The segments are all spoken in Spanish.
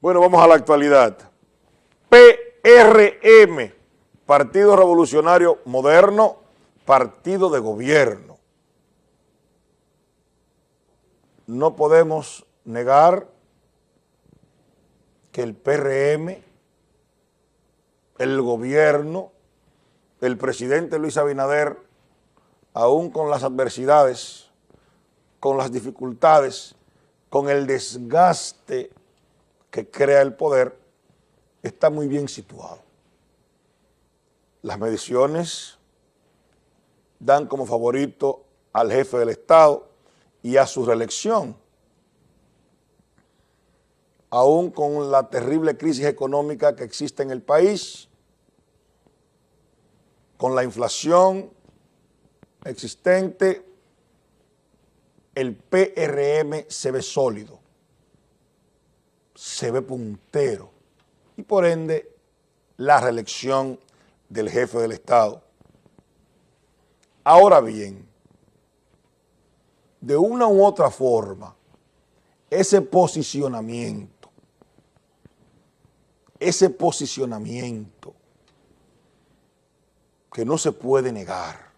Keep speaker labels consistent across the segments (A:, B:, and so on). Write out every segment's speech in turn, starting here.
A: Bueno, vamos a la actualidad. PRM, Partido Revolucionario Moderno, Partido de Gobierno. No podemos negar que el PRM, el gobierno, el presidente Luis Abinader, aún con las adversidades, con las dificultades, con el desgaste que crea el poder, está muy bien situado. Las mediciones dan como favorito al jefe del Estado y a su reelección. Aún con la terrible crisis económica que existe en el país, con la inflación existente, el PRM se ve sólido, se ve puntero y por ende la reelección del jefe del Estado. Ahora bien, de una u otra forma, ese posicionamiento, ese posicionamiento que no se puede negar,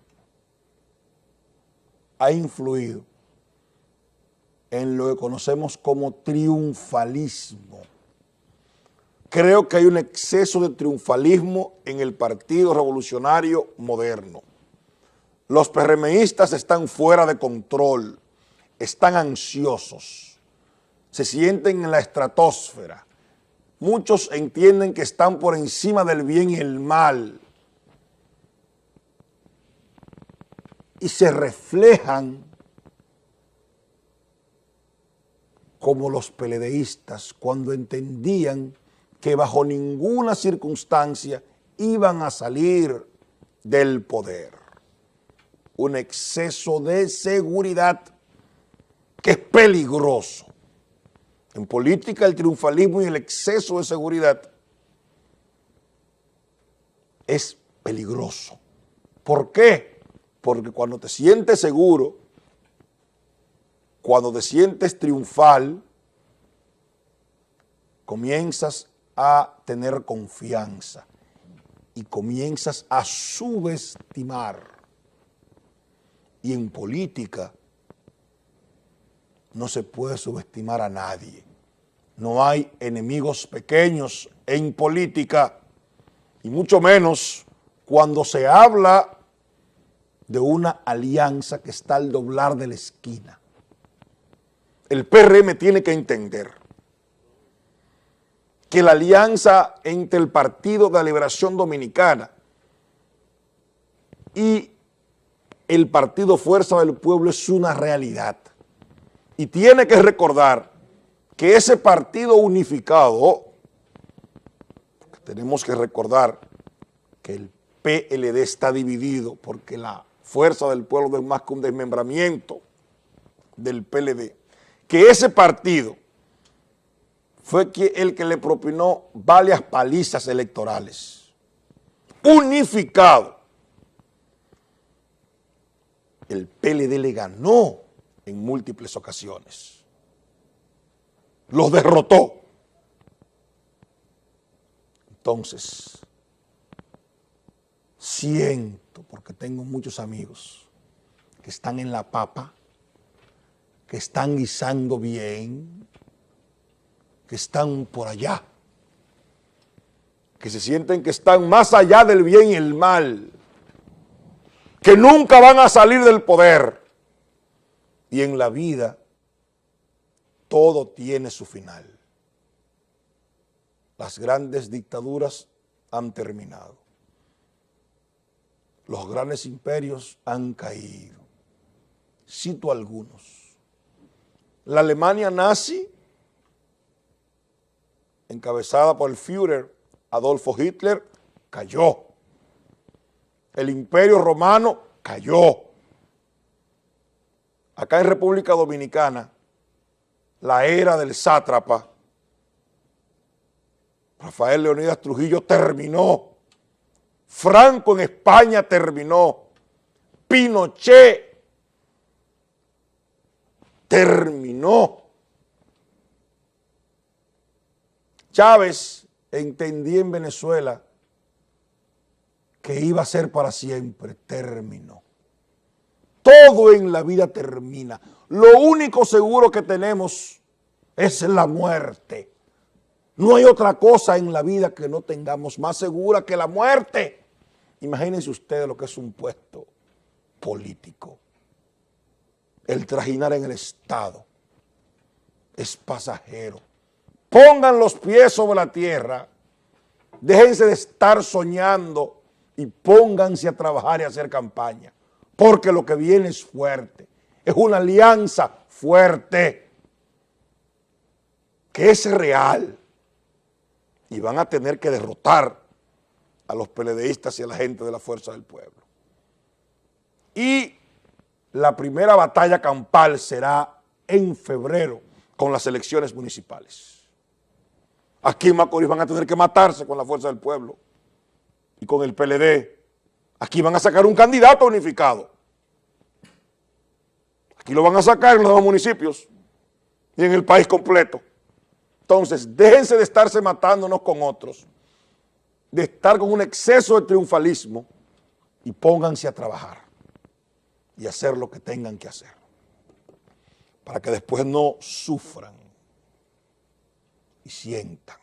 A: ha influido en lo que conocemos como triunfalismo. Creo que hay un exceso de triunfalismo en el Partido Revolucionario Moderno. Los PRMistas están fuera de control, están ansiosos, se sienten en la estratosfera. Muchos entienden que están por encima del bien y el mal y se reflejan como los peledeístas cuando entendían que bajo ninguna circunstancia iban a salir del poder. Un exceso de seguridad que es peligroso. En política el triunfalismo y el exceso de seguridad es peligroso. ¿Por qué? Porque cuando te sientes seguro, cuando te sientes triunfal, comienzas a tener confianza y comienzas a subestimar. Y en política no se puede subestimar a nadie. No hay enemigos pequeños en política y mucho menos cuando se habla de una alianza que está al doblar de la esquina. El PRM tiene que entender que la alianza entre el Partido de la Liberación Dominicana y el Partido Fuerza del Pueblo es una realidad. Y tiene que recordar que ese partido unificado, tenemos que recordar que el PLD está dividido porque la Fuerza del Pueblo es más que un desmembramiento del PLD, que ese partido fue el que le propinó varias palizas electorales. Unificado. El PLD le ganó en múltiples ocasiones. Los derrotó. Entonces, siento, porque tengo muchos amigos que están en la papa, que están guisando bien, que están por allá, que se sienten que están más allá del bien y el mal, que nunca van a salir del poder. Y en la vida todo tiene su final. Las grandes dictaduras han terminado los grandes imperios han caído. Cito algunos. La Alemania nazi, encabezada por el Führer Adolfo Hitler, cayó. El imperio romano cayó. Acá en República Dominicana, la era del sátrapa, Rafael Leonidas Trujillo terminó Franco en España terminó, Pinochet terminó. Chávez entendía en Venezuela que iba a ser para siempre, terminó. Todo en la vida termina. Lo único seguro que tenemos es la muerte. No hay otra cosa en la vida que no tengamos más segura que la muerte. Imagínense ustedes lo que es un puesto político. El trajinar en el Estado es pasajero. Pongan los pies sobre la tierra, déjense de estar soñando y pónganse a trabajar y a hacer campaña, porque lo que viene es fuerte, es una alianza fuerte, que es real, y van a tener que derrotar a los peledeístas y a la gente de la Fuerza del Pueblo. Y la primera batalla campal será en febrero con las elecciones municipales. Aquí en Macorís van a tener que matarse con la fuerza del pueblo y con el PLD. Aquí van a sacar un candidato unificado. Aquí lo van a sacar en los dos municipios y en el país completo. Entonces, déjense de estarse matándonos con otros, de estar con un exceso de triunfalismo y pónganse a trabajar y hacer lo que tengan que hacer para que después no sufran y sientan